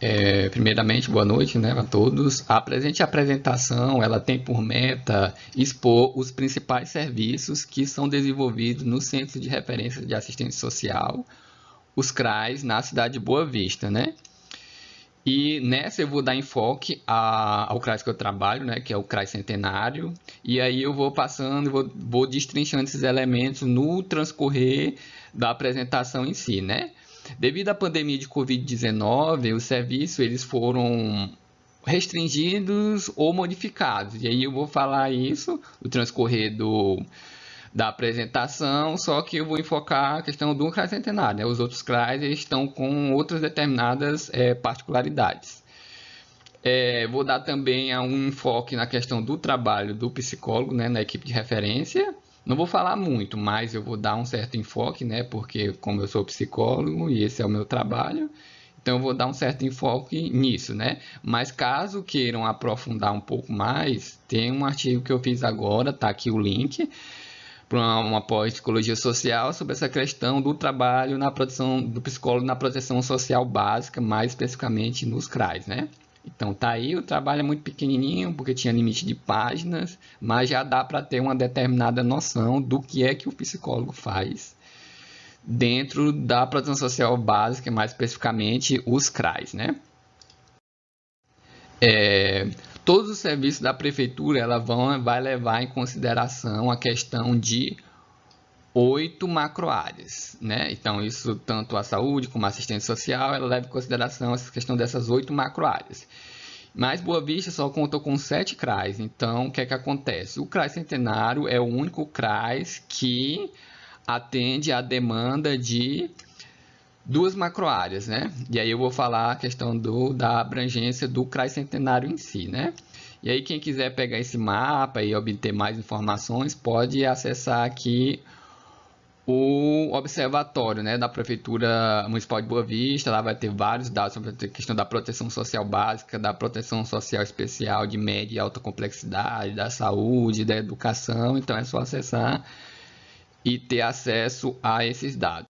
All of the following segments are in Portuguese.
É, primeiramente, boa noite né, a todos. A presente apresentação ela tem por meta expor os principais serviços que são desenvolvidos no Centro de Referência de Assistência Social, os CRAs, na cidade de Boa Vista. Né? E nessa eu vou dar enfoque a, ao CRAS que eu trabalho, né, que é o CRAS Centenário, e aí eu vou passando, vou, vou destrinchando esses elementos no transcorrer da apresentação em si, né? Devido à pandemia de Covid-19, os serviços eles foram restringidos ou modificados. E aí eu vou falar isso no transcorrer do, da apresentação, só que eu vou enfocar a questão do CRAS centenário. Né? Os outros CRAS estão com outras determinadas é, particularidades. É, vou dar também um enfoque na questão do trabalho do psicólogo né, na equipe de referência não vou falar muito, mas eu vou dar um certo enfoque, né? Porque como eu sou psicólogo e esse é o meu trabalho, então eu vou dar um certo enfoque nisso, né? Mas caso queiram aprofundar um pouco mais, tem um artigo que eu fiz agora, tá aqui o link para uma pós-psicologia social sobre essa questão do trabalho na produção do psicólogo na proteção social básica, mais especificamente nos CRAs, né? Então tá aí, o trabalho é muito pequenininho, porque tinha limite de páginas, mas já dá para ter uma determinada noção do que é que o psicólogo faz dentro da proteção social básica, mais especificamente os CRAs, né? É, todos os serviços da prefeitura ela vão, vai levar em consideração a questão de oito macroáreas, né? Então, isso tanto a saúde como a assistência social, ela leva em consideração essa questão dessas oito macroáreas. Mas Boa Vista só conta com sete CRAs, então o que é que acontece? O CRAS Centenário é o único CRAS que atende a demanda de duas macroáreas, né? E aí eu vou falar a questão do, da abrangência do CRAS Centenário em si, né? E aí quem quiser pegar esse mapa e obter mais informações, pode acessar aqui o observatório né, da Prefeitura Municipal de Boa Vista. Lá vai ter vários dados sobre a questão da proteção social básica, da proteção social especial de média e alta complexidade, da saúde, da educação. Então é só acessar e ter acesso a esses dados.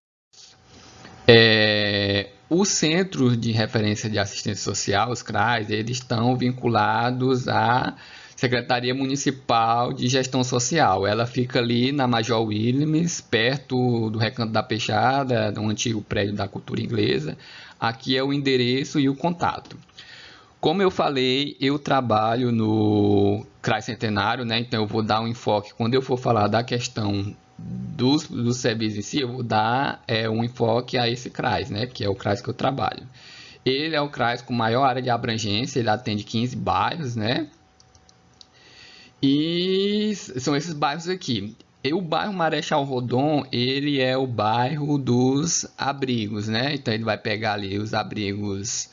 É, os centros de referência de assistência social, os CRAs, eles estão vinculados a Secretaria Municipal de Gestão Social. Ela fica ali na Major Williams, perto do Recanto da Peixada, um antigo prédio da cultura inglesa. Aqui é o endereço e o contato. Como eu falei, eu trabalho no CRAS Centenário, né? então eu vou dar um enfoque, quando eu for falar da questão dos, dos serviços em si, eu vou dar é, um enfoque a esse CRAS, né? que é o CRAS que eu trabalho. Ele é o CRAS com maior área de abrangência, ele atende 15 bairros, né? E são esses bairros aqui. E o bairro Marechal Rodon, ele é o bairro dos abrigos, né? Então ele vai pegar ali os abrigos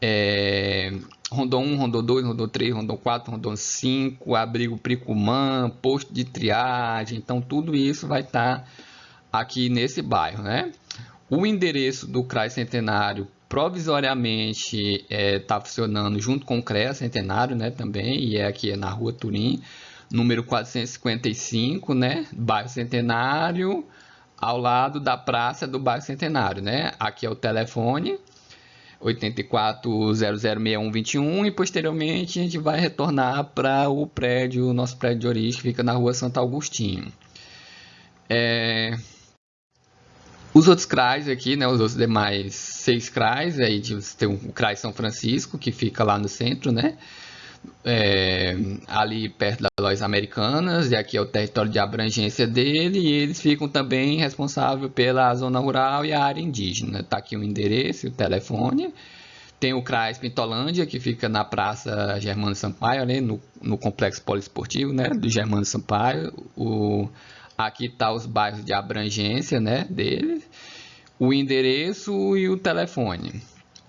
é, Rondon 1, Rondon 2, Rondon 3, Rondon 4, Rondon 5, abrigo Pricumã, posto de triagem. Então tudo isso vai estar tá aqui nesse bairro, né? O endereço do CRAI Centenário provisoriamente está é, tá funcionando junto com o CREA Centenário, né, também, e é aqui na rua Turim, número 455, né, bairro Centenário, ao lado da praça do bairro Centenário, né, aqui é o telefone, 84006121 e posteriormente a gente vai retornar para o prédio, nosso prédio de origem que fica na rua Santo Agostinho. É, os outros CRAs aqui, né, os outros demais seis CRAs, aí tem o CRAS São Francisco, que fica lá no centro, né, é, ali perto das lojas americanas, e aqui é o território de abrangência dele, e eles ficam também responsáveis pela zona rural e a área indígena. Está aqui o endereço, o telefone. Tem o CRAS Pintolândia, que fica na Praça Germano Sampaio, ali no, no Complexo Poliesportivo né, do Germano Sampaio. O Aqui está os bairros de abrangência né, deles, o endereço e o telefone.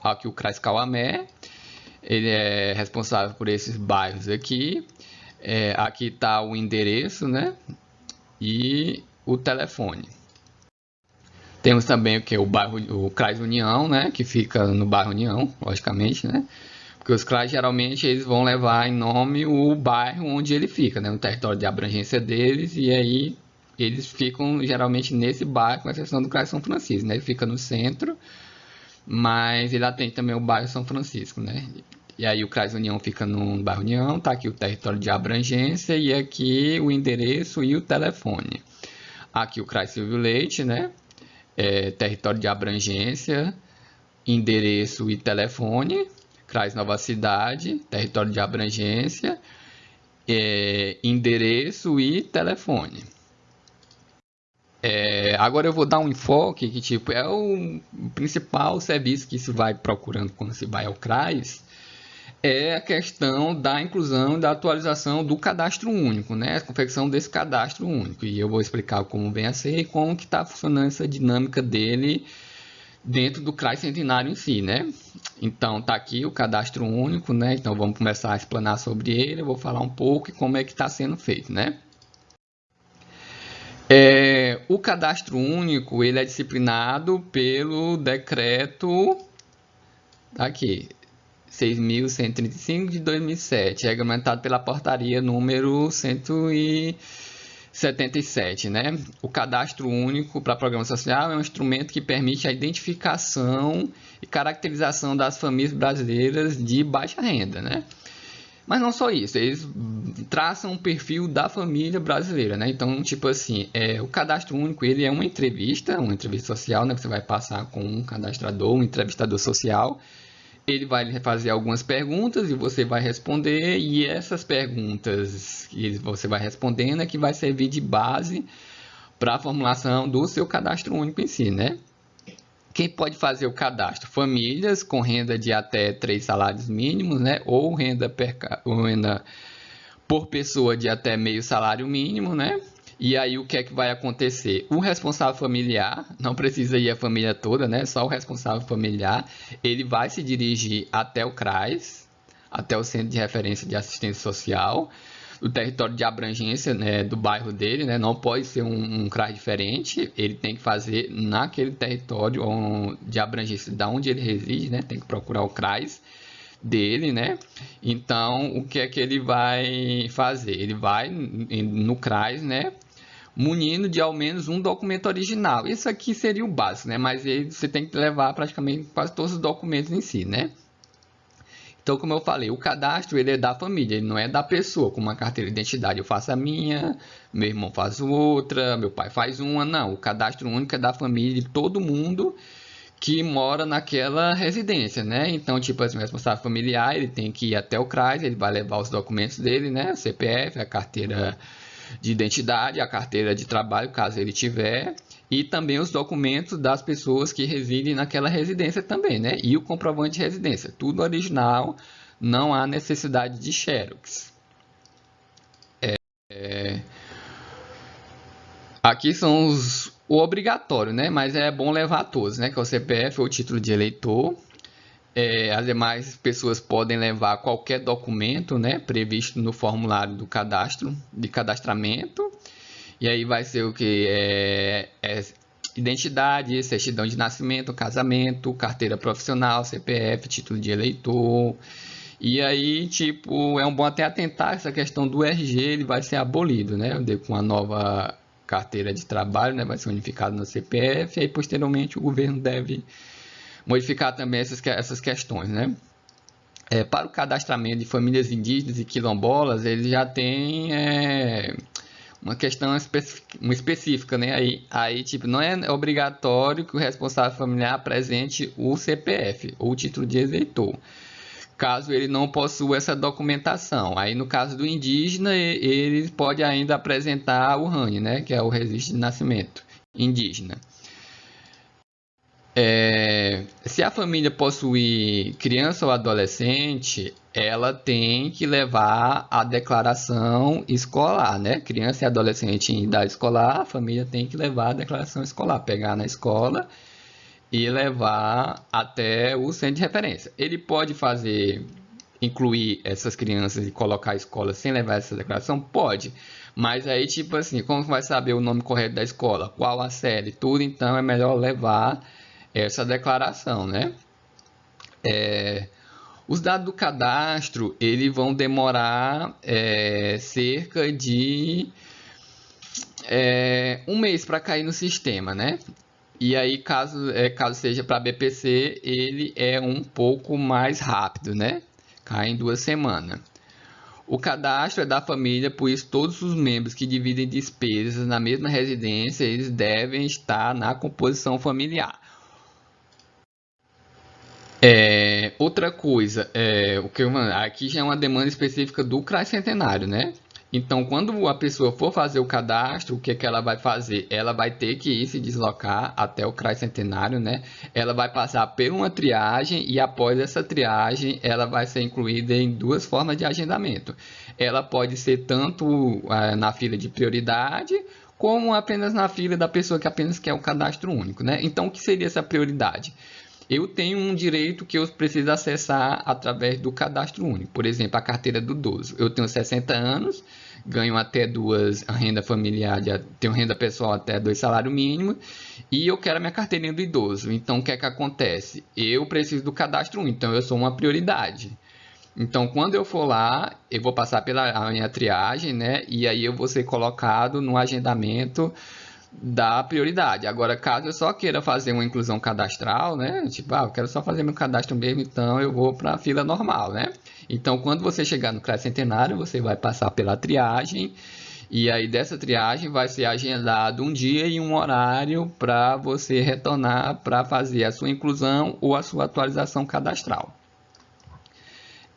Aqui o CRAS Cauamé, ele é responsável por esses bairros aqui. É, aqui está o endereço né, e o telefone. Temos também o que o bairro, o CRAS União, né, que fica no bairro União, logicamente, né? Porque os CRAs geralmente eles vão levar em nome o bairro onde ele fica, né, no território de abrangência deles, e aí eles ficam geralmente nesse bairro, com exceção do Cais São Francisco, né? Ele fica no centro mas ele atende também o bairro São Francisco, né? E aí o CRAS União fica no bairro União, tá aqui o território de abrangência e aqui o endereço e o telefone. Aqui o CRAS Silvio Leite, né? É, território de abrangência, endereço e telefone. CRAS Nova Cidade, território de abrangência, é, endereço e telefone. É, agora eu vou dar um enfoque que tipo, é o principal serviço que se vai procurando quando se vai ao CRAS, é a questão da inclusão e da atualização do cadastro único, né? A confecção desse cadastro único. E eu vou explicar como vem a ser e como que está funcionando essa dinâmica dele dentro do CRAS Centenário em si, né? Então, tá aqui o cadastro único, né? Então, vamos começar a explanar sobre ele. Eu vou falar um pouco e como é que está sendo feito, né? É, o cadastro único ele é disciplinado pelo decreto aqui 6.135 de 2007, regulamentado pela portaria número 177, né? O cadastro único para programa social é um instrumento que permite a identificação e caracterização das famílias brasileiras de baixa renda, né? Mas não só isso, eles traçam um perfil da família brasileira, né? Então, tipo assim, é, o cadastro único ele é uma entrevista, uma entrevista social, né? Você vai passar com um cadastrador, um entrevistador social. Ele vai fazer algumas perguntas e você vai responder, e essas perguntas que você vai respondendo é que vai servir de base para a formulação do seu cadastro único em si, né? Quem pode fazer o cadastro? Famílias com renda de até três salários mínimos, né? Ou renda, per, ou renda por pessoa de até meio salário mínimo, né? E aí o que é que vai acontecer? O responsável familiar, não precisa ir a família toda, né? Só o responsável familiar, ele vai se dirigir até o CRAS, até o Centro de Referência de Assistência Social, o território de abrangência né, do bairro dele, né, não pode ser um, um CRAS diferente, ele tem que fazer naquele território de abrangência da onde ele reside, né, tem que procurar o CRAS dele, né? Então, o que é que ele vai fazer? Ele vai no CRAS, né? Munindo de ao menos um documento original. Isso aqui seria o básico, né? Mas ele, você tem que levar praticamente quase todos os documentos em si, né? Então, como eu falei, o cadastro ele é da família, ele não é da pessoa, com uma carteira de identidade. Eu faço a minha, meu irmão faz outra, meu pai faz uma. Não, o cadastro único é da família de todo mundo que mora naquela residência, né? Então, tipo assim, o responsável familiar, ele tem que ir até o CRAS, ele vai levar os documentos dele, né? O CPF, a carteira de identidade, a carteira de trabalho, caso ele tiver, e também os documentos das pessoas que residem naquela residência também, né? E o comprovante de residência, tudo original, não há necessidade de xerox. É, é... Aqui são os o obrigatório, né? Mas é bom levar todos, né? Que é o CPF ou o título de eleitor. É, as demais pessoas podem levar qualquer documento, né? Previsto no formulário do cadastro, de cadastramento. E aí vai ser o que? É, é identidade, certidão de nascimento, casamento, carteira profissional, CPF, título de eleitor. E aí, tipo, é um bom até atentar essa questão do RG, ele vai ser abolido, né? Com a nova carteira de trabalho, né? Vai ser unificado no CPF. E aí, posteriormente, o governo deve modificar também essas, essas questões, né? É, para o cadastramento de famílias indígenas e quilombolas, ele já tem é, uma questão específica, uma específica, né? Aí, aí, tipo, não é obrigatório que o responsável familiar apresente o CPF ou o título de eleitor, caso ele não possua essa documentação. Aí, no caso do indígena, ele pode ainda apresentar o RAN, né? Que é o registro de nascimento indígena. É, se a família possuir criança ou adolescente, ela tem que levar a declaração escolar, né? Criança e adolescente em idade escolar, a família tem que levar a declaração escolar, pegar na escola e levar até o centro de referência. Ele pode fazer, incluir essas crianças e colocar a escola sem levar essa declaração? Pode. Mas aí, tipo assim, como vai saber o nome correto da escola? Qual a série? Tudo, então é melhor levar essa declaração, né? É, os dados do cadastro, eles vão demorar é, cerca de é, um mês para cair no sistema, né? E aí, caso, é, caso seja para BPC, ele é um pouco mais rápido, né? Cai em duas semanas. O cadastro é da família, pois todos os membros que dividem despesas na mesma residência, eles devem estar na composição familiar. É, outra coisa, é, o que eu, aqui já é uma demanda específica do CRAS Centenário, né? Então, quando a pessoa for fazer o cadastro, o que, que ela vai fazer? Ela vai ter que ir se deslocar até o CRAS Centenário, né? Ela vai passar por uma triagem e após essa triagem, ela vai ser incluída em duas formas de agendamento. Ela pode ser tanto é, na fila de prioridade, como apenas na fila da pessoa que apenas quer o cadastro único, né? Então, o que seria essa prioridade? Eu tenho um direito que eu preciso acessar através do cadastro único. Por exemplo, a carteira do idoso. Eu tenho 60 anos, ganho até duas renda familiar, de, tenho renda pessoal até dois salários mínimos e eu quero a minha carteirinha do idoso. Então, o que é que acontece? Eu preciso do cadastro único, então eu sou uma prioridade. Então, quando eu for lá, eu vou passar pela minha triagem, né? E aí eu vou ser colocado no agendamento dá prioridade. Agora, caso eu só queira fazer uma inclusão cadastral, né? Tipo, ah, eu quero só fazer meu cadastro mesmo, então eu vou para a fila normal, né? Então, quando você chegar no CRAS Centenário, você vai passar pela triagem e aí dessa triagem vai ser agendado um dia e um horário para você retornar para fazer a sua inclusão ou a sua atualização cadastral.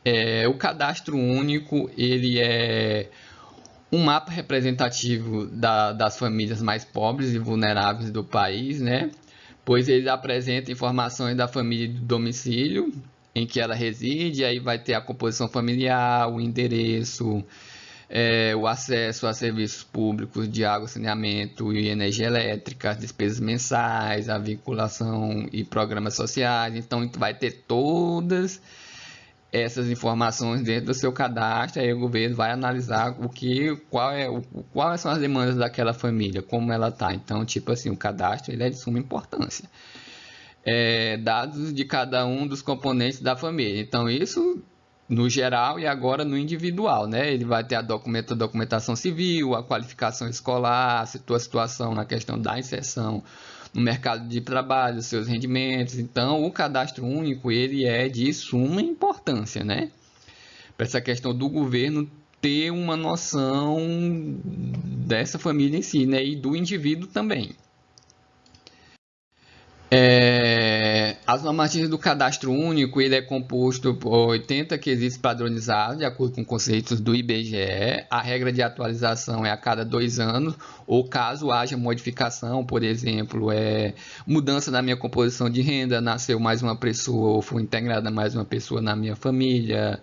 É, o cadastro único, ele é um mapa representativo da, das famílias mais pobres e vulneráveis do país, né? Pois ele apresenta informações da família do domicílio em que ela reside, aí vai ter a composição familiar, o endereço, é, o acesso a serviços públicos de água, saneamento e energia elétrica, as despesas mensais, a vinculação e programas sociais. Então, vai ter todas essas informações dentro do seu cadastro, aí o governo vai analisar o que, qual é, o, quais são as demandas daquela família, como ela está. Então, tipo assim, o cadastro ele é de suma importância. É, dados de cada um dos componentes da família. Então, isso no geral e agora no individual, né? Ele vai ter a, a documentação civil, a qualificação escolar, a sua situação na questão da inserção no mercado de trabalho, seus rendimentos. Então, o cadastro único ele é de suma importância, né? Para essa questão do governo ter uma noção dessa família em si, né? E do indivíduo também. É, as normativas do cadastro único ele é composto por 80 quesitos padronizados, de acordo com conceitos do IBGE. A regra de atualização é a cada dois anos, ou caso haja modificação, por exemplo, é mudança na minha composição de renda, nasceu mais uma pessoa ou foi integrada mais uma pessoa na minha família,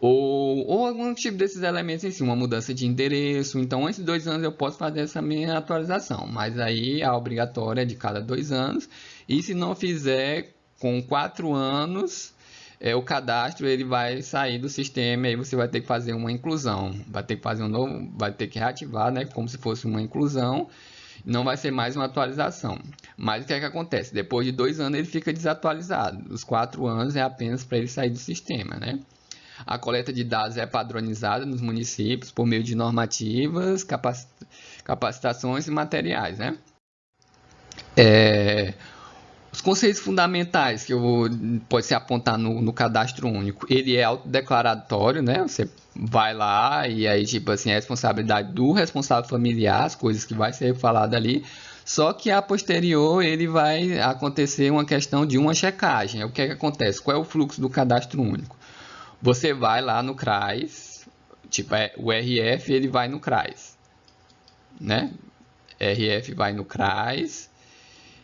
ou, ou algum tipo desses elementos em si, uma mudança de endereço. Então, antes de dois anos eu posso fazer essa minha atualização, mas aí a obrigatória é de cada dois anos. E se não fizer com quatro anos, é, o cadastro ele vai sair do sistema e aí você vai ter que fazer uma inclusão, vai ter que fazer um novo, vai ter que reativar, né, como se fosse uma inclusão. Não vai ser mais uma atualização. Mas o que é que acontece? Depois de dois anos ele fica desatualizado. Os quatro anos é apenas para ele sair do sistema, né? A coleta de dados é padronizada nos municípios por meio de normativas, capacitações e materiais. Né? É, os conceitos fundamentais que eu vou, pode se apontar no, no, cadastro único, ele é autodeclaratório, né? Você vai lá e aí, tipo assim, é responsabilidade do responsável familiar, as coisas que vai ser falado ali. Só que a posterior ele vai acontecer uma questão de uma checagem. O que, é que acontece? Qual é o fluxo do cadastro único? Você vai lá no CRAS, tipo, é, o RF ele vai no CRAS, né? RF vai no CRAS,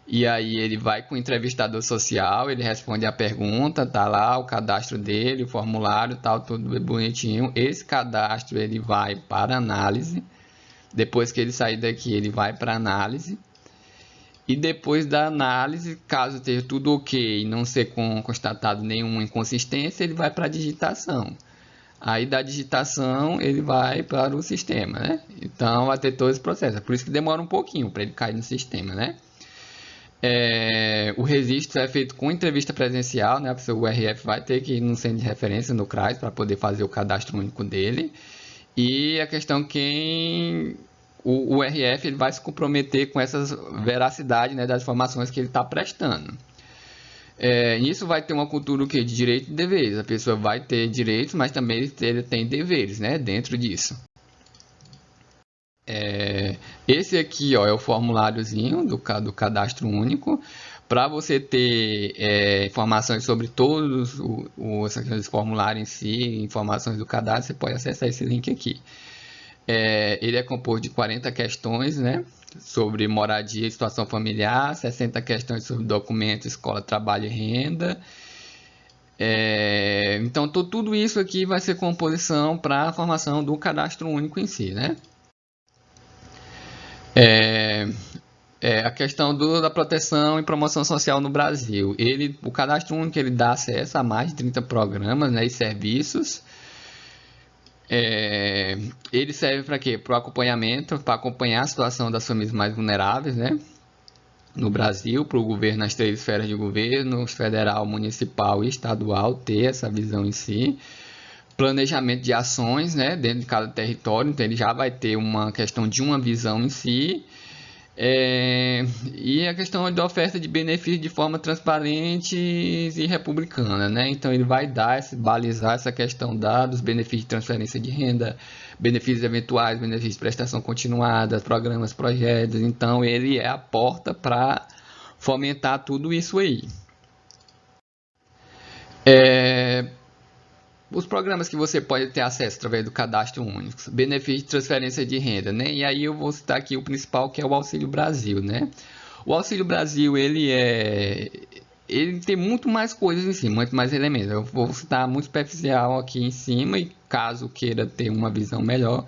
e aí ele vai com o entrevistador social, ele responde a pergunta, tá lá o cadastro dele, o formulário, tal, tudo bonitinho. Esse cadastro ele vai para análise. Depois que ele sair daqui, ele vai para análise. E depois da análise, caso esteja tudo ok e não ser constatado nenhuma inconsistência, ele vai para a digitação. Aí da digitação ele vai para o sistema, né? Então vai ter todo esse processo. É por isso que demora um pouquinho para ele cair no sistema, né? É, o registro é feito com entrevista presencial, né? O RF vai ter que ir no centro de referência no CRAS para poder fazer o cadastro único dele. E a questão quem o, o RF ele vai se comprometer com essa veracidade né, das informações que ele está prestando. É, isso vai ter uma cultura o quê? de direito e deveres. A pessoa vai ter direitos, mas também ele tem deveres né, dentro disso. É, esse aqui ó, é o formuláriozinho do, do cadastro único. Para você ter é, informações sobre todos os, os formulários em si, informações do cadastro, você pode acessar esse link aqui. É, ele é composto de 40 questões, né? Sobre moradia e situação familiar, 60 questões sobre documentos, escola, trabalho e renda. É, então, tudo isso aqui vai ser composição para a formação do cadastro único em si, né? É, é, a questão do, da proteção e promoção social no Brasil. Ele, o cadastro único ele dá acesso a mais de 30 programas né, e serviços. É, ele serve para quê? Para o acompanhamento, para acompanhar a situação das famílias mais vulneráveis né, no Brasil, para o governo, nas três esferas de governo, federal, municipal e estadual, ter essa visão em si planejamento de ações né, dentro de cada território, então ele já vai ter uma questão de uma visão em si é, e a questão da oferta de benefícios de forma transparente e republicana, né? Então ele vai dar, esse, balizar essa questão da, dos benefícios de transferência de renda, benefícios eventuais, benefícios de prestação continuada, programas, projetos. Então ele é a porta para fomentar tudo isso aí. É, os programas que você pode ter acesso através do cadastro único, benefício de transferência de renda, né? E aí eu vou citar aqui o principal que é o Auxílio Brasil, né? O Auxílio Brasil, ele é ele tem muito mais coisas em cima, muito mais elementos. Eu vou citar muito superficial aqui em cima e caso queira ter uma visão melhor,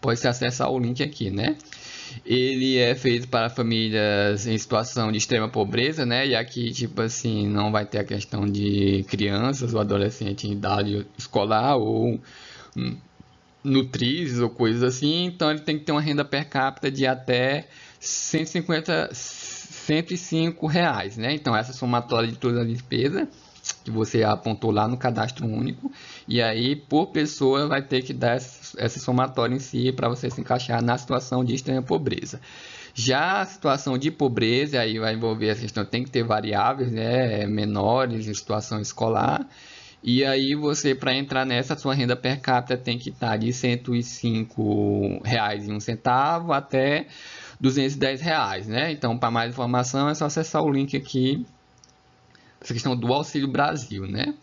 pode se acessar o link aqui, né? Ele é feito para famílias em situação de extrema pobreza, né? E aqui, tipo assim, não vai ter a questão de crianças ou adolescentes em idade escolar ou hum, nutrizes ou coisas assim. Então, ele tem que ter uma renda per capita de até 150, 105 reais, né? Então, essa somatória de toda a despesa que você apontou lá no cadastro único. E aí, por pessoa, vai ter que dar essa somatória em si para você se encaixar na situação de extrema pobreza. Já a situação de pobreza, aí vai envolver a questão, tem que ter variáveis né, menores em situação escolar. E aí você, para entrar nessa, sua renda per capita tem que estar de R$ 105,01 até 210 reais, né? Então, para mais informação é só acessar o link aqui essa questão do Auxílio Brasil, né?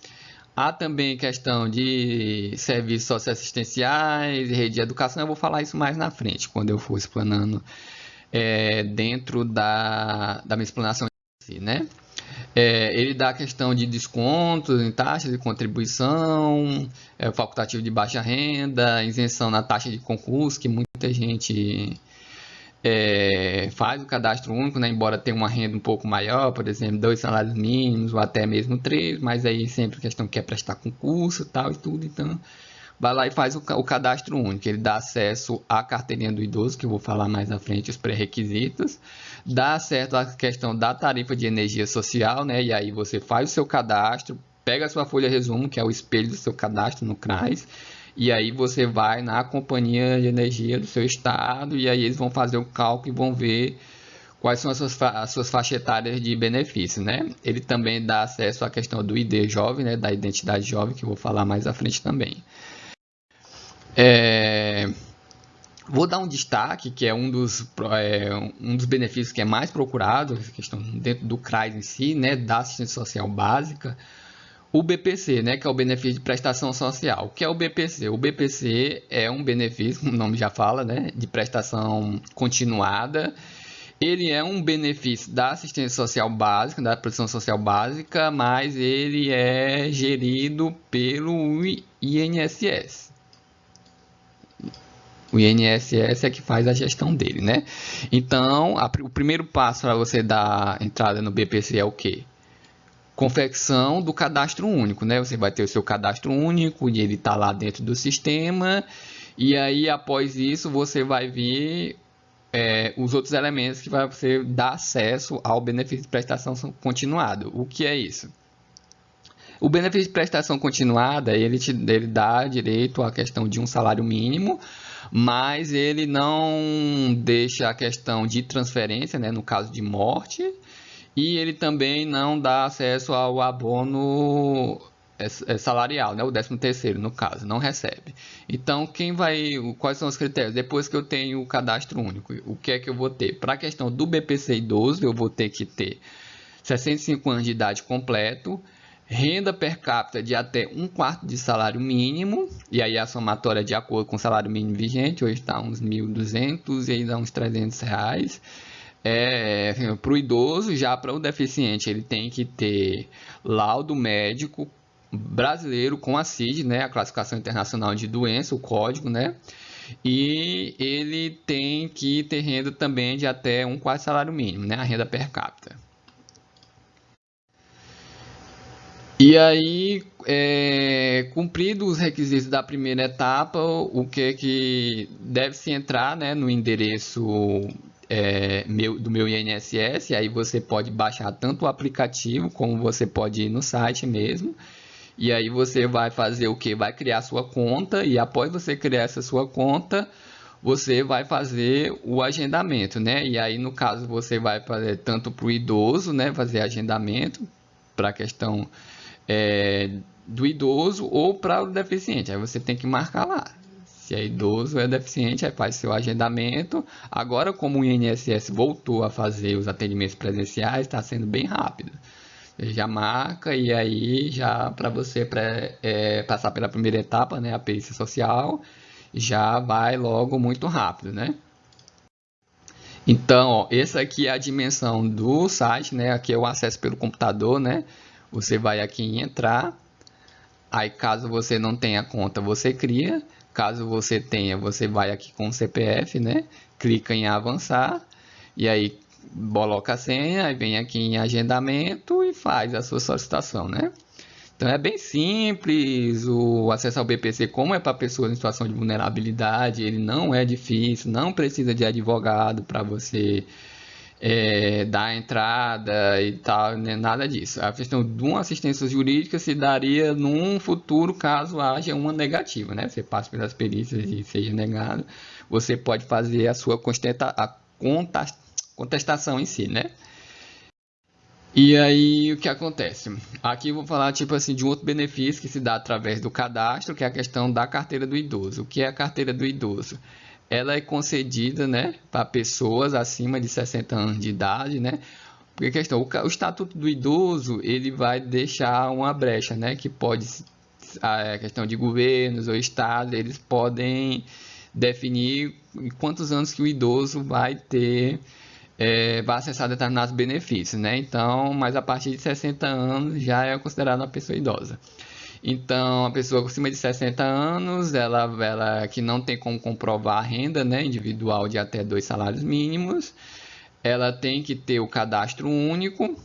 Há também questão de serviços socioassistenciais rede de educação. Eu vou falar isso mais na frente, quando eu for explanando é, dentro da, da minha explanação né? É, ele dá a questão de descontos em taxas de contribuição, é, facultativo de baixa renda, isenção na taxa de concurso, que muita gente é, faz o cadastro único, né, embora tenha uma renda um pouco maior, por exemplo, dois salários mínimos ou até mesmo três, mas aí sempre questão que quer prestar concurso tal e tudo, então vai lá e faz o, o cadastro único. Ele dá acesso à carteirinha do idoso, que eu vou falar mais à frente, os pré-requisitos, dá acesso à questão da tarifa de energia social, né, e aí você faz o seu cadastro, pega a sua folha resumo, que é o espelho do seu cadastro no CRAS, e aí você vai na companhia de energia do seu estado e aí eles vão fazer o cálculo e vão ver quais são as suas, as suas faixas etárias de benefício, né? Ele também dá acesso à questão do ID jovem, né? Da identidade jovem, que eu vou falar mais à frente também. É... Vou dar um destaque, que é um dos, é, um dos benefícios que é mais procurado, questão dentro do CRAS em si, né? Da assistência social básica, o BPC, né, que é o benefício de prestação social. O que é o BPC? O BPC é um benefício, o nome já fala, né, de prestação continuada. Ele é um benefício da assistência social básica, da proteção social básica, mas ele é gerido pelo INSS. O INSS é que faz a gestão dele, né? Então, a, o primeiro passo para você dar entrada no BPC é o quê? Confecção do cadastro único, né? Você vai ter o seu cadastro único e ele está lá dentro do sistema. E aí, após isso, você vai ver é, os outros elementos que vai você dar acesso ao benefício de prestação continuada. O que é isso? O benefício de prestação continuada, ele, te, ele dá direito à questão de um salário mínimo, mas ele não deixa a questão de transferência, né, no caso de morte, e ele também não dá acesso ao abono é, é salarial, né? o 13 terceiro no caso, não recebe. Então, quem vai, quais são os critérios? Depois que eu tenho o cadastro único, o que é que eu vou ter? Para a questão do BPC idoso, eu vou ter que ter 65 anos de idade completo, renda per capita de até um quarto de salário mínimo, e aí a somatória de acordo com o salário mínimo vigente, hoje está uns 1.200 e ainda uns 300 reais. É, para o idoso, já para o deficiente, ele tem que ter laudo médico brasileiro com a CID, né, a classificação internacional de doença, o código, né, e ele tem que ter renda também de até um quarto salário mínimo, né, a renda per capita. E aí, é, cumprido os requisitos da primeira etapa, o que é que deve se entrar né, no endereço é, meu, do meu INSS, aí você pode baixar tanto o aplicativo como você pode ir no site mesmo. E aí você vai fazer o que? Vai criar sua conta e após você criar essa sua conta, você vai fazer o agendamento, né? E aí no caso você vai fazer tanto para o idoso, né? Fazer agendamento para a questão é, do idoso ou para o deficiente. Aí você tem que marcar lá. Se é idoso ou é deficiente, aí faz seu agendamento. Agora, como o INSS voltou a fazer os atendimentos presenciais, está sendo bem rápido. Você já marca e aí já para você pré, é, passar pela primeira etapa, né, a perícia social, já vai logo muito rápido, né? Então, ó, essa aqui é a dimensão do site, né? Aqui é o acesso pelo computador, né? Você vai aqui em entrar. Aí, caso você não tenha conta, você cria. Caso você tenha, você vai aqui com o CPF, né? Clica em avançar. E aí, coloca a senha, aí vem aqui em agendamento e faz a sua solicitação, né? Então é bem simples, o acesso ao BPC, como é para pessoas em situação de vulnerabilidade, ele não é difícil, não precisa de advogado para você é, dar entrada e tal, né? nada disso. A questão de uma assistência jurídica se daria num futuro caso haja uma negativa, né? Você passa pelas perícias e seja negado, você pode fazer a sua a contestação em si, né? E aí o que acontece? Aqui eu vou falar tipo assim de um outro benefício que se dá através do cadastro, que é a questão da carteira do idoso. O que é a carteira do idoso? Ela é concedida né, para pessoas acima de 60 anos de idade, né? Porque questão, o, o estatuto do idoso ele vai deixar uma brecha, né? Que pode a questão de governos ou estados eles podem definir quantos anos que o idoso vai ter é, vai acessar determinados benefícios, né? Então, mas a partir de 60 anos já é considerado uma pessoa idosa. Então, a pessoa acima de 60 anos, ela, ela que não tem como comprovar a renda né, individual de até dois salários mínimos, ela tem que ter o cadastro único,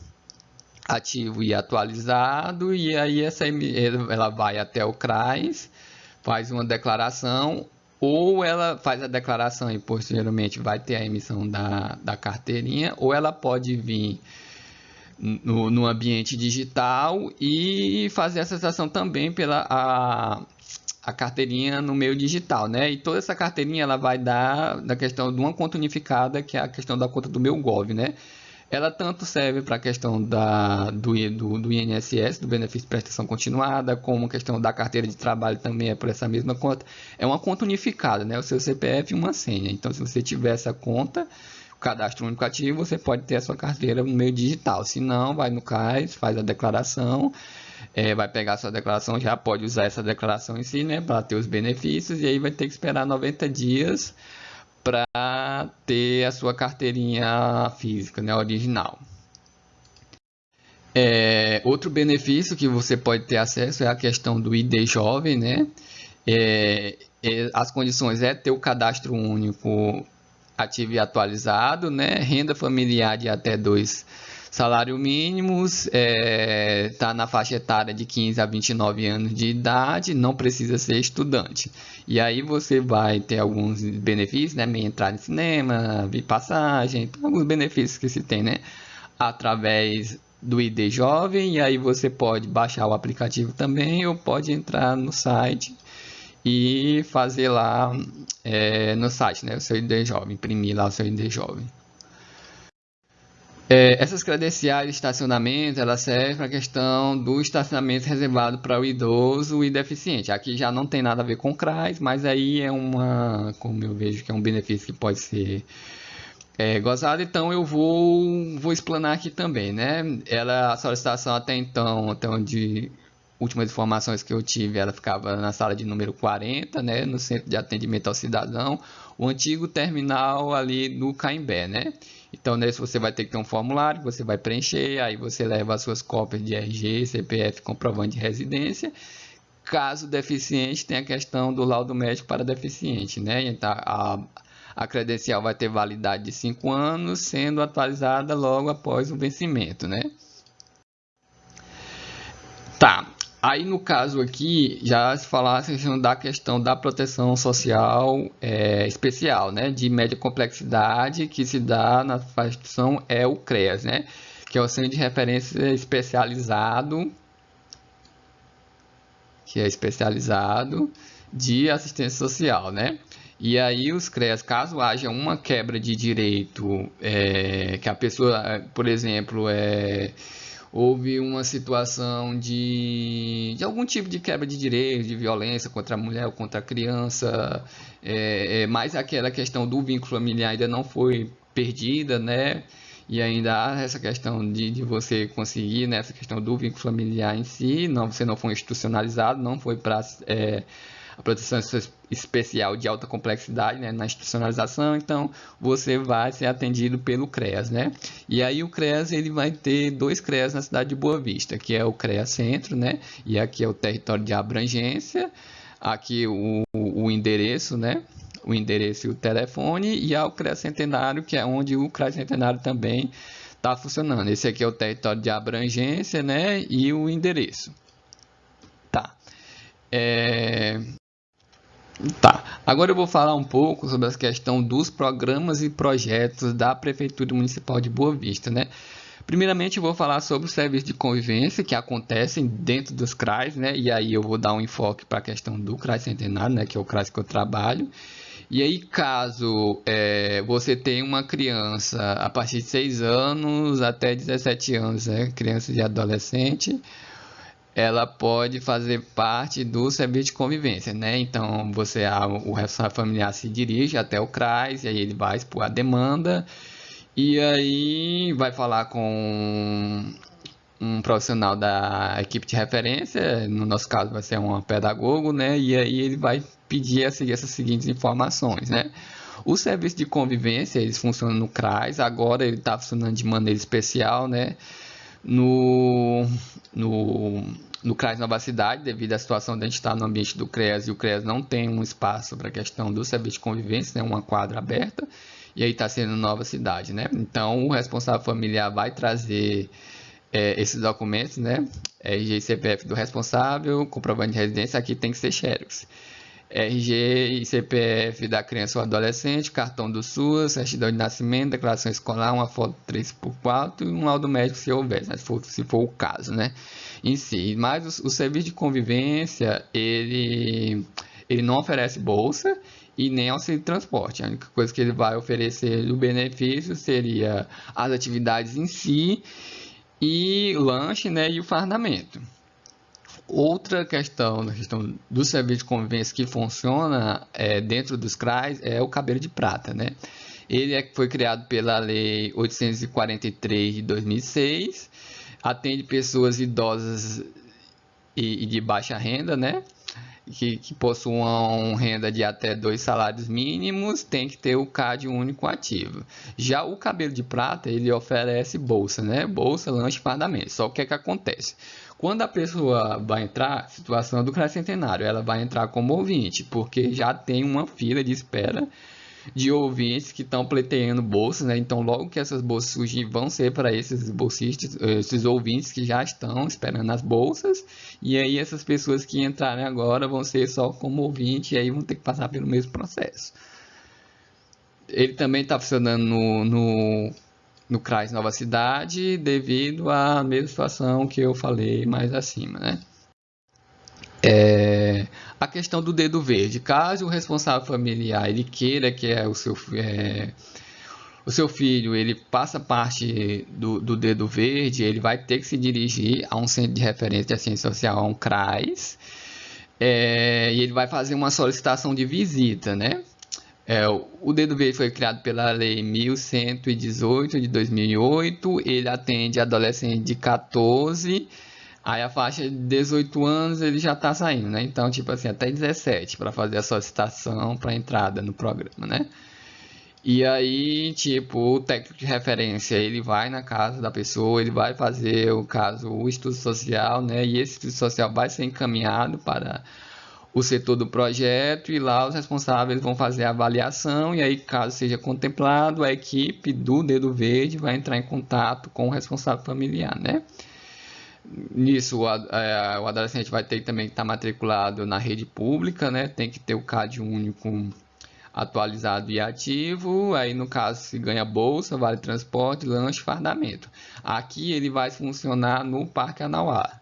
ativo e atualizado, e aí essa, ela vai até o CRAS, faz uma declaração, ou ela faz a declaração e posteriormente vai ter a emissão da, da carteirinha, ou ela pode vir no, no ambiente digital e fazer a acessação também pela a, a carteirinha no meio digital, né? E toda essa carteirinha ela vai dar da questão de uma conta unificada, que é a questão da conta do meu Gov, né? Ela tanto serve para a questão da, do, do, do, INSS, do benefício de prestação continuada, como a questão da carteira de trabalho também é por essa mesma conta. É uma conta unificada, né? O seu CPF e uma senha. Então, se você tiver essa conta, cadastro único ativo, você pode ter a sua carteira no meio digital. Se não, vai no CAIS, faz a declaração, é, vai pegar a sua declaração, já pode usar essa declaração em si, né, para ter os benefícios, e aí vai ter que esperar 90 dias para ter a sua carteirinha física, né, original. É, outro benefício que você pode ter acesso é a questão do ID jovem, né? É, é, as condições é ter o cadastro único ativo e atualizado, né? Renda familiar de até dois salários mínimos, está é, tá na faixa etária de 15 a 29 anos de idade, não precisa ser estudante. E aí você vai ter alguns benefícios, né? Meia entrada em cinema, passagem, alguns benefícios que se tem, né? Através do ID Jovem, e aí você pode baixar o aplicativo também ou pode entrar no site e fazer lá é, no site, né, o seu ID Jovem, imprimir lá o seu ID Jovem. É, essas credenciais de estacionamento, elas servem para a questão do estacionamento reservado para o idoso e deficiente. Aqui já não tem nada a ver com CRAS, mas aí é uma, como eu vejo que é um benefício que pode ser é, gozado, então eu vou, vou explanar aqui também, né? Ela, a solicitação até então, até onde últimas informações que eu tive, ela ficava na sala de número 40, né, no Centro de Atendimento ao Cidadão, o antigo terminal ali do Caimbé, né? Então, nesse você vai ter que ter um formulário, você vai preencher, aí você leva as suas cópias de RG, CPF, comprovante de residência. Caso deficiente, tem a questão do laudo médico para deficiente, né? Então, a, a credencial vai ter validade de 5 anos, sendo atualizada logo após o vencimento, né? Tá, Aí, no caso aqui, já se falasse da questão da proteção social é, especial, né, de média complexidade, que se dá na instituição é o CREAS, né, que é o Centro de Referência Especializado, que é especializado de assistência social, né. E aí os CREAS, caso haja uma quebra de direito, é, que a pessoa, por exemplo, é houve uma situação de, de algum tipo de quebra de direitos, de violência contra a mulher ou contra a criança, é, é, mas aquela questão do vínculo familiar ainda não foi perdida, né? E ainda há essa questão de, de você conseguir, né? essa questão do vínculo familiar em si, não, você não foi institucionalizado, não foi para é, a proteção especial de alta complexidade né, na institucionalização, então você vai ser atendido pelo CREAS, né? E aí o CREAS ele vai ter dois CREAS na cidade de Boa Vista, que é o CREAS Centro, né? E aqui é o território de abrangência, aqui o, o endereço, né? O endereço e o telefone, e há o CREAS Centenário, que é onde o CREAS Centenário também está funcionando. Esse aqui é o território de abrangência, né? E o endereço. Tá. É... Tá, agora eu vou falar um pouco sobre a questão dos programas e projetos da Prefeitura Municipal de Boa Vista, né? Primeiramente, eu vou falar sobre o serviço de convivência que acontecem dentro dos CRAs, né? E aí eu vou dar um enfoque para a questão do CRAS Centenário, né? Que é o CRAS que eu trabalho. E aí, caso é, você tenha uma criança a partir de 6 anos até 17 anos, né? Criança e adolescente, ela pode fazer parte do serviço de convivência, né? Então, você, o responsável familiar se dirige até o CRAS, e aí ele vai expor a demanda, e aí vai falar com um profissional da equipe de referência, no nosso caso vai ser um pedagogo, né? E aí ele vai pedir a seguir essas seguintes informações, né? O serviço de convivência, eles funcionam no CRAS, agora ele está funcionando de maneira especial, né? No, no no CRAS Nova Cidade, devido à situação de a gente estar no ambiente do CREAS e o CREAS não tem um espaço para a questão do serviço de convivência, né, uma quadra aberta, e aí está sendo Nova Cidade, né? Então, o responsável familiar vai trazer é, esses documentos, né? RG e CPF do responsável, comprovante de residência, aqui tem que ser xerox. RG e CPF da criança ou adolescente, cartão do SUS, certidão de nascimento, declaração escolar, uma foto 3x4 e um laudo médico se houver, né? se, for, se for o caso, né? Em si. Mas o, o serviço de convivência, ele, ele não oferece bolsa e nem auxílio de transporte. A única coisa que ele vai oferecer do benefício seria as atividades em si e lanche né, e o fardamento. Outra questão, na questão do serviço de convivência que funciona é, dentro dos CRAs é o cabelo de prata, né? Ele é, foi criado pela Lei 843 de 2006, atende pessoas idosas e, e de baixa renda, né? Que, que, possuam renda de até dois salários mínimos tem que ter o CAD único ativo. Já o cabelo de prata, ele oferece bolsa, né? Bolsa, lanche fardamento. Só o que é que acontece? Quando a pessoa vai entrar, situação do Centenário, ela vai entrar como ouvinte, porque já tem uma fila de espera de ouvintes que estão pleiteando bolsas, né? Então, logo que essas bolsas surgirem, vão ser para esses bolsistas, esses ouvintes que já estão esperando as bolsas. E aí, essas pessoas que entrarem agora vão ser só como ouvinte e aí vão ter que passar pelo mesmo processo. Ele também está funcionando no, no no CRAS Nova Cidade devido à mesma situação que eu falei mais acima, né? É, a questão do dedo verde. Caso o responsável familiar ele queira que é o seu, é, o seu filho ele passa parte do, do, dedo verde, ele vai ter que se dirigir a um centro de referência de assistência social, a um CRAS, é, e ele vai fazer uma solicitação de visita, né? É, o dedo verde foi criado pela Lei 1118 de 2008. Ele atende adolescente de 14 Aí a faixa de 18 anos ele já está saindo, né? Então, tipo assim, até 17 para fazer a solicitação para entrada no programa, né? E aí, tipo, o técnico de referência, ele vai na casa da pessoa, ele vai fazer o caso, o estudo social, né? E esse estudo social vai ser encaminhado para o setor do projeto e lá os responsáveis vão fazer a avaliação e aí, caso seja contemplado, a equipe do Dedo Verde vai entrar em contato com o responsável familiar, né? Nisso, o, é, o adolescente vai ter também que estar matriculado na rede pública, né? Tem que ter o CAD único atualizado e ativo. Aí, no caso, se ganha bolsa, vale transporte, lanche, fardamento. Aqui ele vai funcionar no Parque Anauá.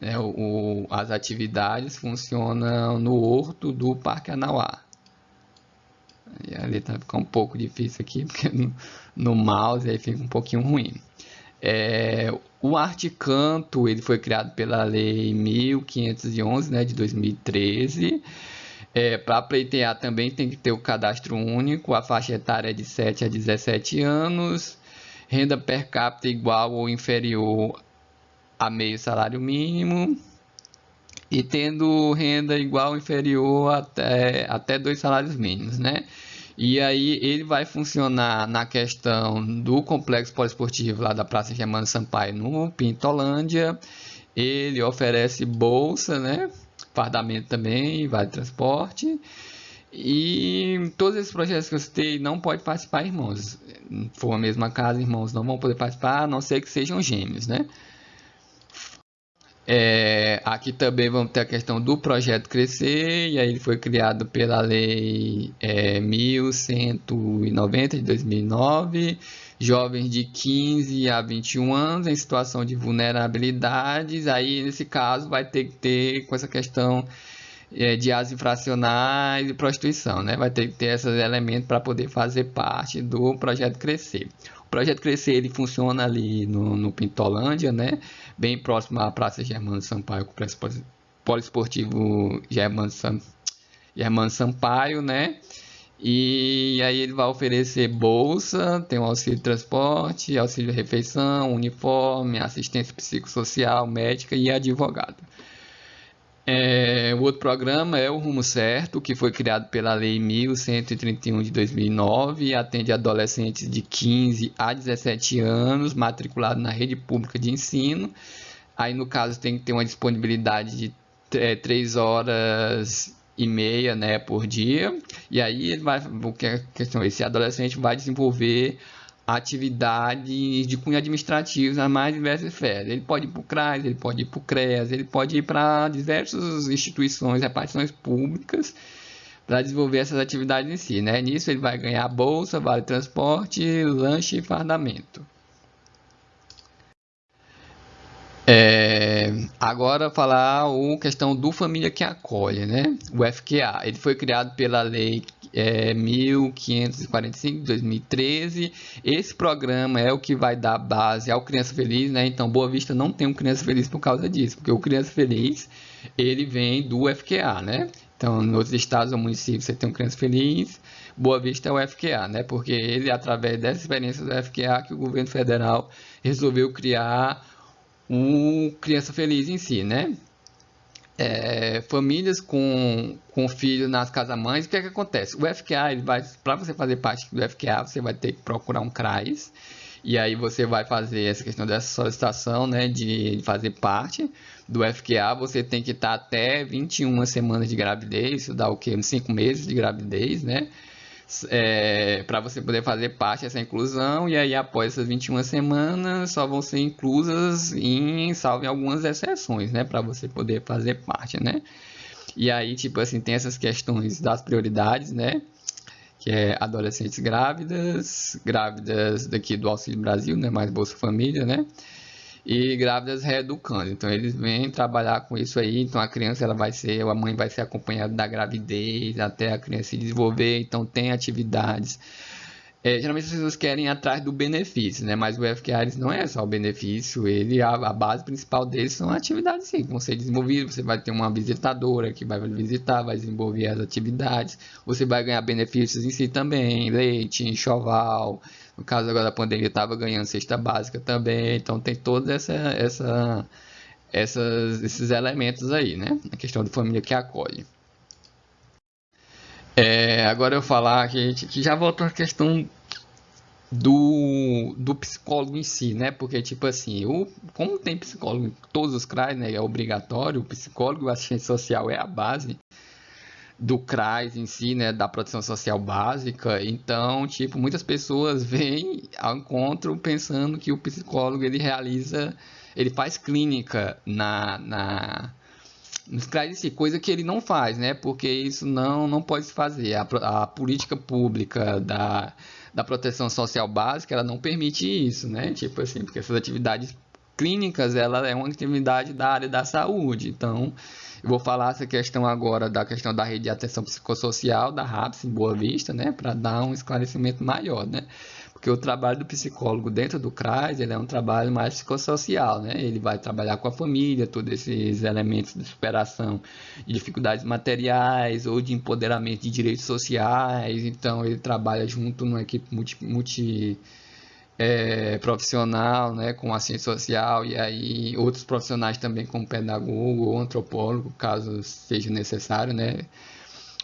É, o, as atividades funcionam no horto do Parque Anauá. E ali tá ficar um pouco difícil aqui, porque no, no mouse aí fica um pouquinho ruim. É, o Arte Canto ele foi criado pela Lei 1511 né, de 2013. É, Para pleitear também tem que ter o cadastro único, a faixa etária é de 7 a 17 anos, renda per capita igual ou inferior a meio salário mínimo e tendo renda igual ou inferior até, até dois salários mínimos, né? E aí ele vai funcionar na questão do complexo poliesportivo lá da Praça Germano Sampaio no Pintolândia. Ele oferece bolsa, né? Fardamento também, vale transporte. E todos esses projetos que eu citei não pode participar irmãos. For a mesma casa, irmãos não vão poder participar, a não ser que sejam gêmeos, né? É, aqui também vamos ter a questão do projeto Crescer, e aí ele foi criado pela Lei é, 1190 de 2009, jovens de 15 a 21 anos em situação de vulnerabilidades, aí nesse caso vai ter que ter com essa questão é, de atos infracionais e prostituição, né? vai ter que ter esses elementos para poder fazer parte do projeto Crescer. O projeto Crescer ele funciona ali no, no Pintolândia, né? Bem próximo à Praça Germano Sampaio, complexo poliesportivo Germano, Sam, Germano Sampaio, né? E aí ele vai oferecer bolsa, tem o auxílio transporte, auxílio refeição, uniforme, assistência psicossocial, médica e advogado. É, o outro programa é o Rumo Certo, que foi criado pela Lei 1131 de 2009 e atende adolescentes de 15 a 17 anos matriculados na rede pública de ensino. Aí, no caso, tem que ter uma disponibilidade de é, 3 horas e meia né, por dia. E aí, ele vai, é esse adolescente vai desenvolver atividades de cunho administrativo nas mais diversas esferas. Ele pode ir para o CRAS, ele pode ir para o CREAS, ele pode ir para diversas instituições, repartições públicas para desenvolver essas atividades em si. Né? Nisso ele vai ganhar bolsa, vale transporte, lanche e fardamento. É, agora falar a questão do Família que Acolhe, né? o FQA. Ele foi criado pela Lei é, 1545 de 2013. Esse programa é o que vai dar base ao Criança Feliz, né? Então, Boa Vista não tem um Criança Feliz por causa disso, porque o Criança Feliz ele vem do FQA, né? Então, nos estados ou municípios você tem um Criança Feliz, Boa Vista é o FQA, né? Porque ele, através dessa experiência do FQA, que o governo federal resolveu criar o Criança Feliz em si, né? é, famílias com, com filhos nas casas-mães, o que é que acontece? O FQA, para você fazer parte do FQA, você vai ter que procurar um CRAS, e aí você vai fazer essa questão dessa solicitação, né, de fazer parte do FQA, você tem que estar até 21 semanas de gravidez, isso dá o quê? Uns 5 meses de gravidez, né? É, para você poder fazer parte dessa inclusão, e aí após essas 21 semanas só vão ser inclusas em, salvo algumas exceções, né, para você poder fazer parte, né. E aí, tipo assim, tem essas questões das prioridades, né, que é adolescentes grávidas, grávidas daqui do Auxílio Brasil, né, mais Bolsa Família, né, e grávidas reeducando. Então eles vêm trabalhar com isso aí. Então a criança ela vai ser, a mãe vai ser acompanhada da gravidez até a criança se desenvolver. Então tem atividades é, geralmente as pessoas querem ir atrás do benefício, né? Mas o FQARES não é só o benefício, ele a, a base principal dele são atividades sim, que vão ser desenvolvidas. Você vai ter uma visitadora que vai visitar, vai desenvolver as atividades. Você vai ganhar benefícios em si também, leite, enxoval. No caso agora da pandemia, estava ganhando cesta básica também. Então tem todos essa, essa, essas, esses elementos aí, né? A questão da família que acolhe. É, agora eu falar que, que já voltou a questão do, do psicólogo em si, né? Porque, tipo assim, o, como tem psicólogo em todos os CRAs, né? É obrigatório, o psicólogo, o assistente social é a base do CRAS em si, né? Da proteção social básica. Então, tipo, muitas pessoas vêm ao encontro pensando que o psicólogo, ele realiza, ele faz clínica na... na nos traz si, coisa que ele não faz, né? Porque isso não, não pode se fazer. A, a política pública da, da proteção social básica, ela não permite isso, né? Tipo assim, porque essas atividades clínicas, ela é uma atividade da área da saúde. Então, eu vou falar essa questão agora da questão da rede de atenção psicossocial da RAPS em Boa Vista, né? Para dar um esclarecimento maior, né? Porque o trabalho do psicólogo dentro do CRAS, ele é um trabalho mais psicossocial, né? Ele vai trabalhar com a família, todos esses elementos de superação de dificuldades materiais ou de empoderamento de direitos sociais. Então, ele trabalha junto numa equipe multi, multi é, profissional, né, com assistente social e aí outros profissionais também como pedagogo ou antropólogo, caso seja necessário, né,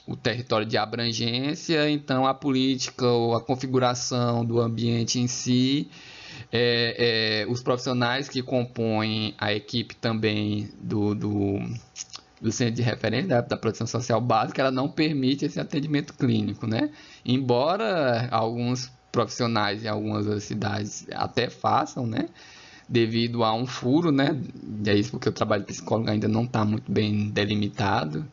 o território de abrangência, então a política ou a configuração do ambiente em si, é, é, os profissionais que compõem a equipe também do, do, do centro de referência da, da, proteção social básica, ela não permite esse atendimento clínico, né? Embora alguns profissionais em algumas cidades até façam, né? Devido a um furo, né? E é isso porque o trabalho de psicólogo ainda não está muito bem delimitado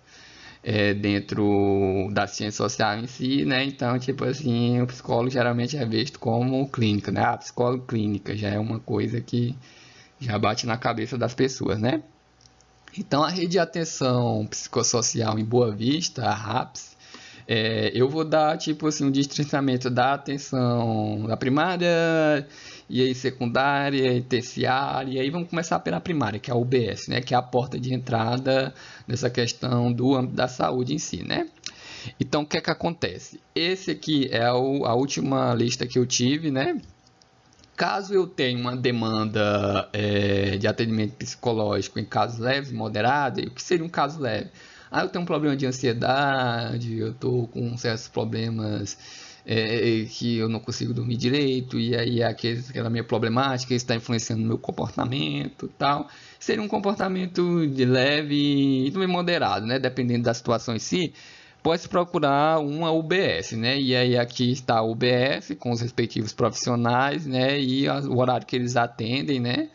é, dentro da ciência social em si, né? Então, tipo assim, o psicólogo geralmente é visto como clínica, né? A psicólogo clínica já é uma coisa que já bate na cabeça das pessoas, né? Então, a rede de atenção psicossocial em Boa Vista, a RAPS, é, eu vou dar, tipo assim, um destrinçamento da atenção da primária, e aí secundária e terciária, e aí vamos começar pela primária, que é a UBS, né, que é a porta de entrada nessa questão do âmbito da saúde em si, né? Então, o que é que acontece? Esse aqui é o, a última lista que eu tive, né? Caso eu tenha uma demanda é, de atendimento psicológico em casos leves moderados, o que seria um caso leve? Ah, eu tenho um problema de ansiedade, eu estou com certos problemas é, que eu não consigo dormir direito, e aí aquele, aquela minha problemática está influenciando meu comportamento tal. Seria um comportamento de leve e também moderado, né? Dependendo da situação em si, pode procurar uma UBS, né? E aí aqui está a UBS com os respectivos profissionais, né? E o horário que eles atendem, né?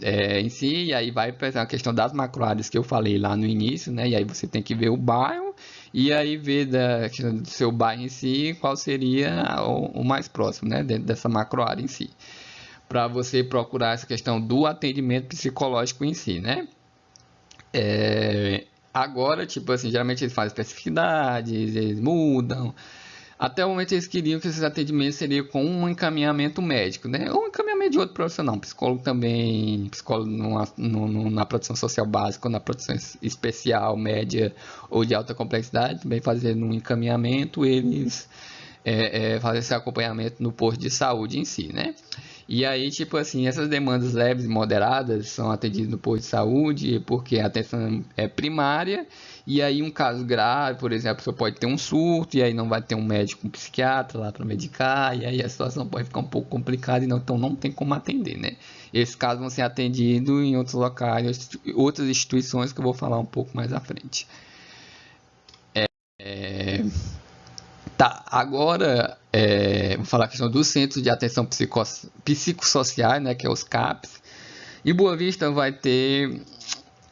É, em si, e aí vai a questão das macroáreas que eu falei lá no início, né? E aí você tem que ver o bairro e aí ver da, do seu bairro em si qual seria o, o mais próximo, né, dentro dessa macro área em si, para você procurar essa questão do atendimento psicológico em si, né? É, agora, tipo assim, geralmente eles fazem especificidades, eles mudam, até o momento eles queriam que esses atendimentos seriam com um encaminhamento médico, né? Ou um encaminhamento de outro profissional, psicólogo também, psicólogo numa, no, na produção social básica, ou na produção especial, média ou de alta complexidade, também fazendo um encaminhamento, eles é, é, fazem esse acompanhamento no posto de saúde em si, né? E aí, tipo assim, essas demandas leves e moderadas são atendidas no posto de saúde porque a atenção é primária e aí, um caso grave, por exemplo, você pode ter um surto, e aí não vai ter um médico, um psiquiatra lá para medicar, e aí a situação pode ficar um pouco complicada, e não, então não tem como atender, né? Esses casos vão ser atendidos em outros locais, outras instituições que eu vou falar um pouco mais à frente. É, é, tá, agora é, vou falar a questão dos centros de atenção psico, psicossociais, né, que é os CAPs. E Boa Vista vai ter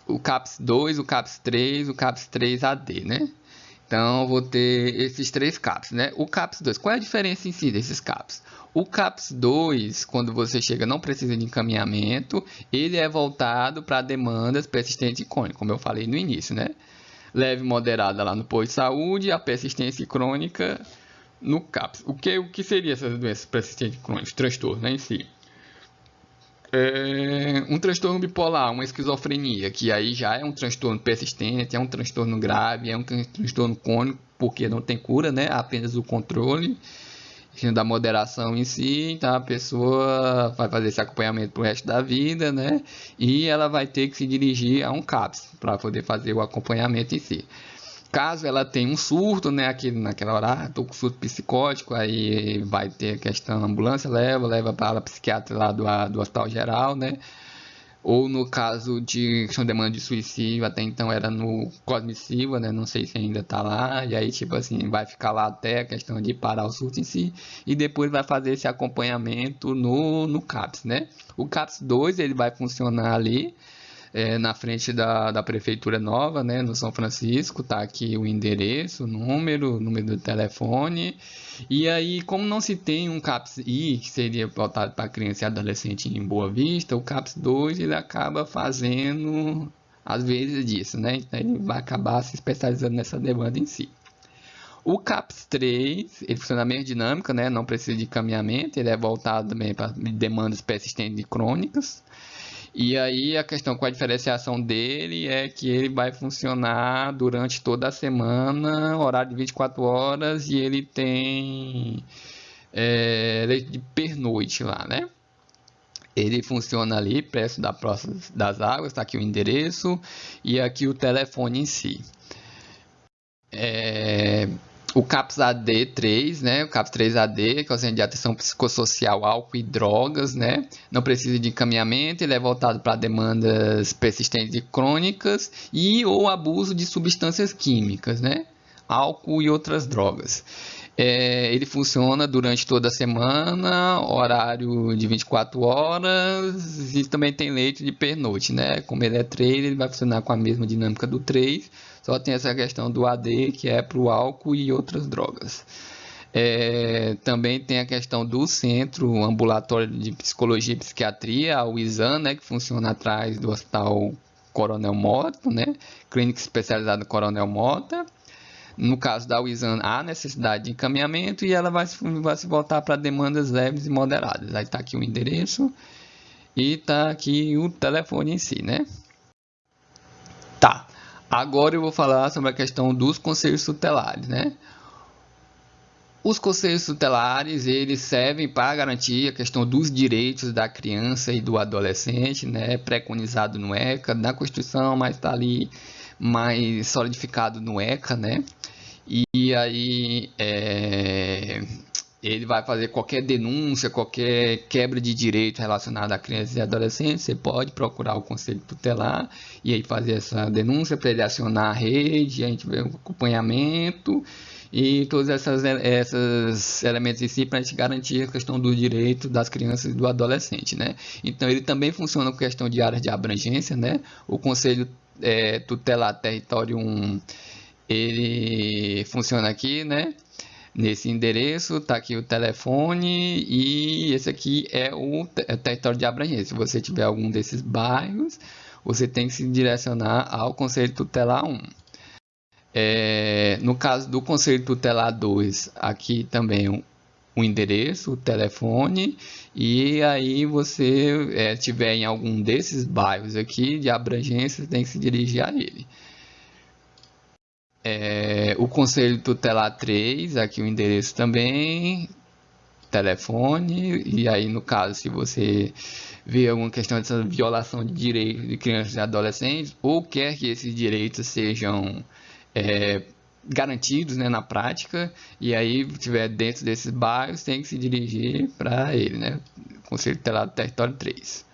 o CAPS 2, o CAPS 3, o CAPS 3 AD, né? Então, vou ter esses três CAPs, né? O CAPS 2, qual é a diferença em si desses CAPs? O CAPS 2, quando você chega, não precisa de encaminhamento, ele é voltado para demandas persistentes e crônicas, como eu falei no início, né? Leve moderada lá no posto de saúde, a persistência crônica no CAPS. O que, o que seria essas doenças persistentes crônicas? Transtorno né, em si. É um transtorno bipolar, uma esquizofrenia, que aí já é um transtorno persistente, é um transtorno grave, é um transtorno crônico, porque não tem cura, né? Apenas o controle da moderação em si, então a pessoa vai fazer esse acompanhamento pro resto da vida, né? E ela vai ter que se dirigir a um CAPS para poder fazer o acompanhamento em si. Caso ela tenha um surto, né, aqui naquela hora, ah, tô com surto psicótico, aí vai ter a questão, a ambulância leva, leva para a psiquiatra lá do, do hospital geral, né? Ou no caso de questão de demanda de suicídio, até então era no Cosmissiva, né? Não sei se ainda está lá. E aí, tipo assim, vai ficar lá até a questão de parar o surto em si. E depois vai fazer esse acompanhamento no, no CAPS, né? O CAPS 2, ele vai funcionar ali é, na frente da, da prefeitura nova, né, no São Francisco, tá aqui o endereço, o número, o número do telefone. E aí, como não se tem um CAPS I, que seria voltado para criança e adolescente em Boa Vista, o CAPS 2 ele acaba fazendo às vezes disso, né? Então ele vai acabar se especializando nessa demanda em si. O CAPS 3, ele funciona na mesma dinâmica, né? Não precisa de caminhamento, ele é voltado também para demandas persistentes e crônicas. E aí a questão com a diferenciação dele é que ele vai funcionar durante toda a semana, horário de 24 horas, e ele tem é, de pernoite lá, né? Ele funciona ali, preço da das Águas, está aqui o endereço e aqui o telefone em si. É, o CAPS AD3, né? O CAPS 3AD, que é o Centro de Atenção Psicossocial, Álcool e Drogas, né? Não precisa de encaminhamento, ele é voltado para demandas persistentes e crônicas e ou abuso de substâncias químicas, né? Álcool e outras drogas. É, ele funciona durante toda a semana, horário de 24 horas e também tem leite de pernoite, né? Como ele é 3, ele vai funcionar com a mesma dinâmica do 3, só tem essa questão do AD, que é para o álcool e outras drogas. É, também tem a questão do Centro Ambulatório de Psicologia e Psiquiatria, o ISAN, né, que funciona atrás do Hospital Coronel Mota, né, clínica especializada Coronel Mota. No caso da UISAN, há necessidade de encaminhamento e ela vai, vai se voltar para demandas leves e moderadas. Aí está aqui o endereço e está aqui o telefone em si, né? Agora eu vou falar sobre a questão dos conselhos tutelares, né? Os conselhos tutelares, eles servem para garantir a questão dos direitos da criança e do adolescente, né? Preconizado no ECA, na Constituição, mas está ali mais solidificado no ECA, né? E aí, é, ele vai fazer qualquer denúncia, qualquer quebra de direito relacionado a crianças e adolescentes, você pode procurar o conselho tutelar e aí fazer essa denúncia para ele acionar a rede, a gente vê o acompanhamento e todos esses, esses elementos em si para a gente garantir a questão do direito das crianças e do adolescente, né? Então ele também funciona com questão de áreas de abrangência, né? O conselho é, tutelar território 1, ele funciona aqui, né? Nesse endereço está aqui o telefone e esse aqui é o é território de abrangência. Se você tiver algum desses bairros, você tem que se direcionar ao Conselho Tutelar 1. É, no caso do Conselho Tutelar 2, aqui também o, o endereço, o telefone, e aí você é, tiver em algum desses bairros aqui de abrangência, tem que se dirigir a ele. É, o Conselho Tutelar 3, aqui o endereço também, telefone, e aí no caso, se você vê alguma questão de violação de direitos de crianças e adolescentes, ou quer que esses direitos sejam é, garantidos né, na prática, e aí tiver dentro desses bairros, tem que se dirigir para ele, né? Conselho Tutelar do Território 3.